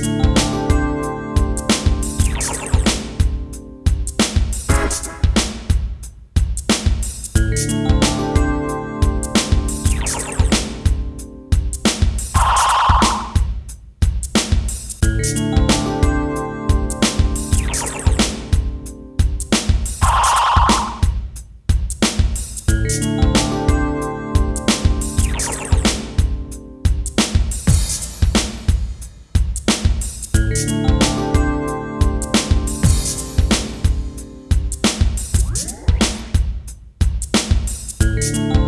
Bye. Bye.